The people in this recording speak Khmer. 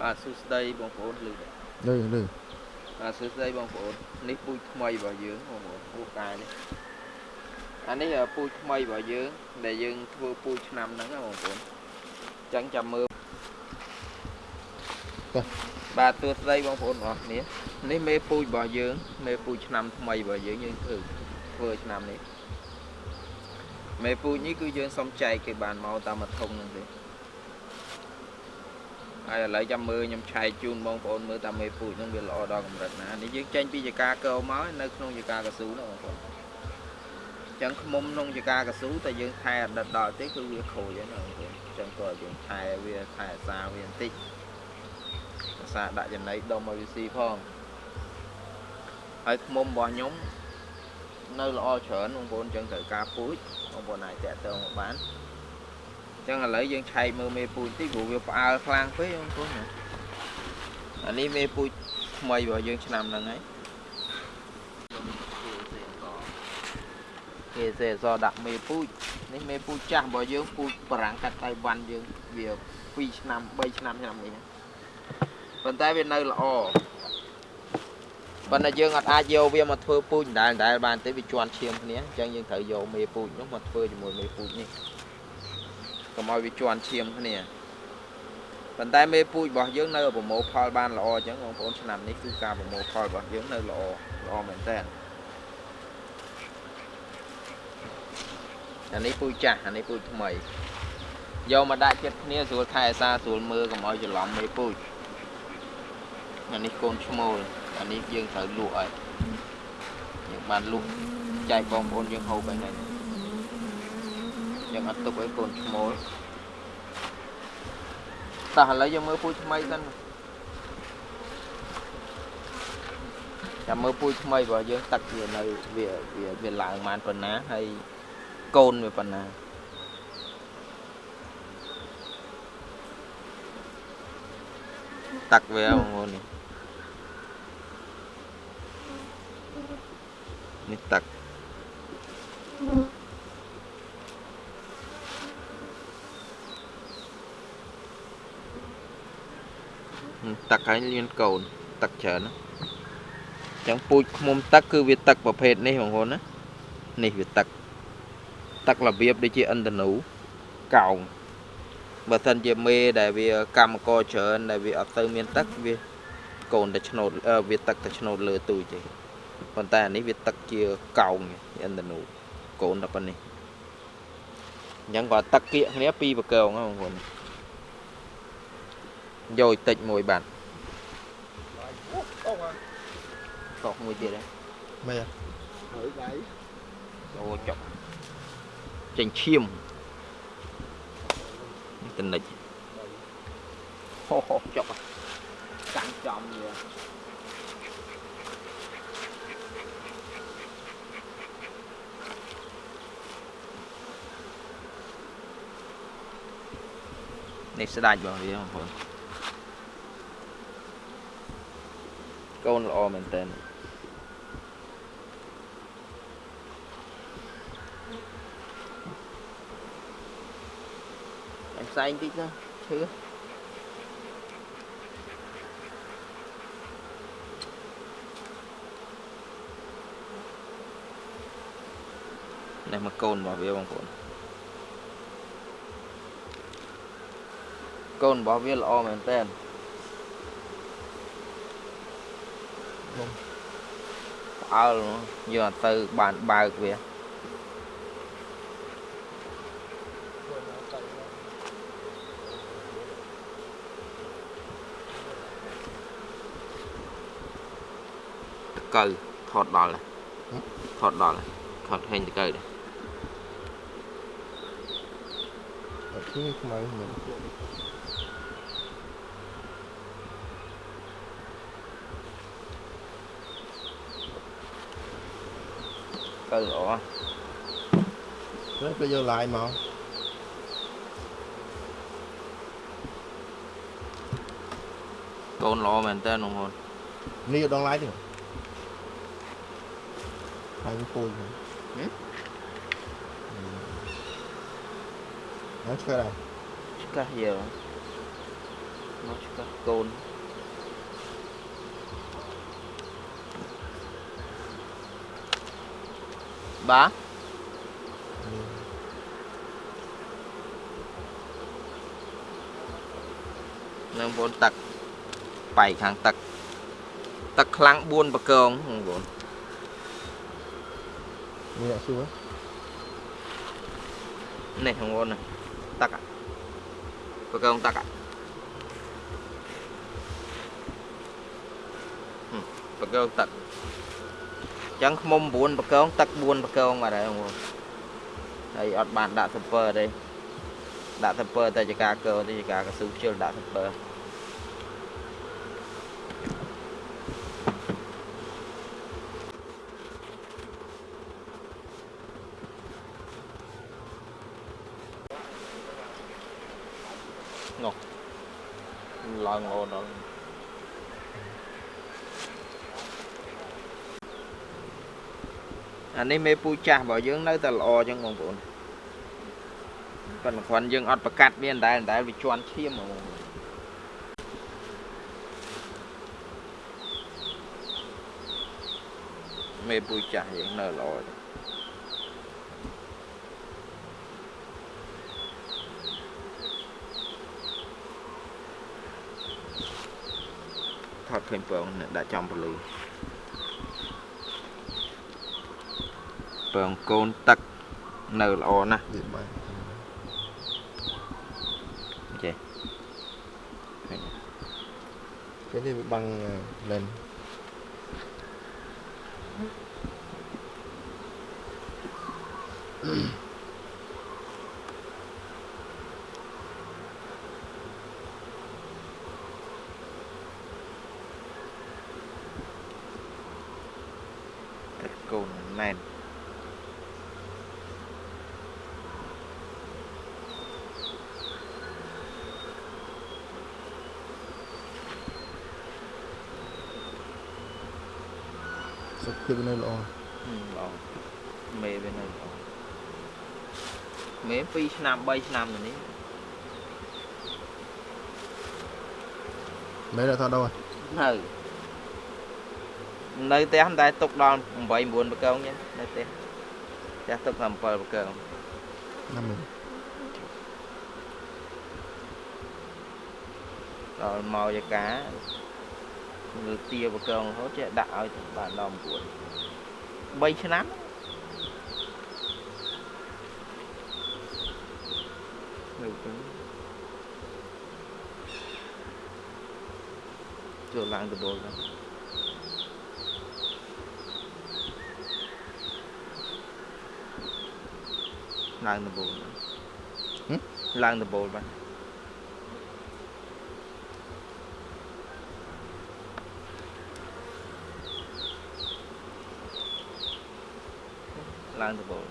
បាទសួស្តីបងប្អូនលឺទេលឺលឺបាទសួស្តីបងប្អូននេះពូជថ្មីរបស់យើងបងប្អូនពូជកាយនេះអានេះពូជថ្មីរបស់យើងដែលយើងធ្វើពូជឆ្នាំហ្នឹងណាបងប្អូនអញ្ចឹងចាំមើលបាទសួស្តីបងប្អូនបងប្អូននេះនេះមេពូជរបស់យើងមេពូជឆ្នាំថ្មីរបស់យើងយើងធ្វើធ្វើឆ្នាំនេះមេពូជនេះគឺយើងសុំចែកគេបានមកតាមមួយធុងហ្នឹងទេ ហើយឥឡូវចាំមើលខ្ញុំឆែកជូនបងប្អូនមើលតាមមេពូជហ្នឹងវាល្អដល់កម្រិតណានេះយើងចេញពីចកាកោមកនៅក្នុងចកាកស៊ូណាបងប្អូនអញ្ចឹងខ្មុំក្នុងចកាកស៊ូតែយើងថែអតីតដល់ទេគឺវាខូចហើយណាបងប្អូនអញ្ចឹងក៏យើងថែវាថែអាសាវាបន្តិចអាសាដាក់ចំណីដុំឲ្យវាស៊ីផងហើយខ្មុំរបស់ខ្ញុំនៅល្អច្រើនបងប្អូនអញ្ចឹងត្រូវការពូជបងប្អូនអាចតាក់ទងមកបាន អញ្ចឹងឥឡូវយើងឆែកមើលមេពូជតិចព្រោះវាផ្អើលខ្លាំងពេកបងប្អូនណាអានេះមេពូជថ្មីរបស់យើងឆ្នាំហ្នឹងហើយគេសេអសដាក់មេពូជនេះមេពូជចាស់របស់យើងពូជបារាំងកាត់តៃវ៉ាន់យើងវា2ឆ្នាំ3ឆ្នាំឆ្នាំនេះណាប៉ុន្តែវានៅល្អប៉ុន្តែយើងអត់អាចយកវាមកធ្វើពូជដដែលដដែលបានទេវាជន់ឈាមគ្នាអញ្ចឹងយើងត្រូវយកមេពូជនោះមកធ្វើជាមួយមេពូជនេះ កុំឲ្យវាជន់ឈាមគ្នាប៉ុន្តែមេពូជរបស់យើងនៅប្រមូលផលបានល្អអញ្ចឹងបងប្អូនឆ្នាំនេះគឺការប្រមូលផលរបស់យើងនៅល្អល្អមែនតើអានេះពូជចាស់អានេះពូជថ្មីយកមកដាក់ចិត្តគ្នាស្រួលថែអាសាស្រួលមើលកុំឲ្យច្រឡំមេពូជអានេះកូនឈ្មោលអានេះយើងត្រូវលក់ហើយយើងបានលក់ចែកបងប្អូនយើងហូបហើយហ្នឹង យើងអត់ទុកឲ្យកូនឈ្មោលតោះឥឡូវយើងមើលពូជថ្មីសិនចាំមើលពូជថ្មីរបស់យើងទឹកវានៅវាវាវាឡើងបានប៉ុណ្ណាហើយកូនវាប៉ុណ្ណាទឹកវាបងប្អូននេះនេះទឹក ទឹកហើយមានកូនទឹកច្រើនណាអញ្ចឹងពូជឃុំទឹកគឺវាទឹកប្រភេទនេះបងប្អូនណានេះវាទឹកទឹករបៀបដូចជាឥន្ទនូកោងបើសិនជាមេដែលវាកម្មករច្រើនដែលវាអត់ទៅមានទឹកវាកូនតែឆ្នោតវាទឹកតែឆ្នោតលើទូចទេប៉ុន្តែអានេះវាទឹកជាកោងឥន្ទនូកូនតែប៉ុណ្នេះអញ្ចឹងគាត់ទឹកគៀកគ្នាពីរប្រកងហ្នឹងបងប្អូន យកតិចមួយបាទកោកមួយទៀតហ៎មែនហើយដៃអូចុកចេញឈាមតនិចហូហូចុកកាន់ចំវានេះស្ដាច់របស់វាបងប្អូន កូនល្អមែនតើផ្សែងតិចទៅឈឺនេះមកកូនរបស់វាបងប្អូនកូនរបស់វាល្អមែនតើ អើលយើងអត់ទៅបានបើកវាកៅថតដល់ថតដល់ថតឃើញតកៅដែរអត់ទីខ្មៅមិន កៅល្អទៅទៅយកឡាយមកកូនល្អមែនតើបងប្អូននេះយកដងឡាយទេហើយវាពូជហ្នឹងហើយឆ្កែដែរ ឆ្កាស់យើ មកឆ្កឹះកូន បាទនឹងបងទឹកបែកខាងទឹកទឹកខ្លាំង4បកងបងប្អូនមានអត់សួរនេះបងប្អូនទឹកបកងទឹកបកងទឹក ចឹងខ្មុំ9បកងទឹក4បកងបាត់ហើយបងប្អូនហើយអត់បានដាក់សពើទេដាក់សពើតែចកាកើទេចកាកស៊ូខ្ជិលដាក់សពើឡើងអូនដល់ អានេះមេពូចាស់របស់យើងនៅតែល្អចឹងបងប្អូនប៉ុន្តែគ្រាន់យើងអត់ប្រកាត់មានតែតែវាជន់ឈាមហ្មងបងប្អូនមេពូចាស់យើងនៅល្អទេថតឃើញពងនេះដាក់ចំពលឺ ពងកូនទឹកនៅល្អណាស់វាបានចេះ cái này bị băng à, lên ទឹកកូនណែន sắp kia bên đây lo ហឹមល្អមេវានៅល្អមេ2ឆ្នាំ3ឆ្នាំទៅនេះ mấy đã thao đâu rồi នៅនៅផ្ទះមិនតែទុកដល់8 9បកងចឹងនៅផ្ទះផ្ទះទុកតែ7បកង năm mình ដល់មកយកា លើទាបកងរហូតចេះដាក់ឲ្យបានដល់9 3ឆ្នាំនៅចឹងចូលឡើងដបលហ្នឹងឡើងដបលហ្នឹងហឹមឡើងដបលបាទ ឡើងដបល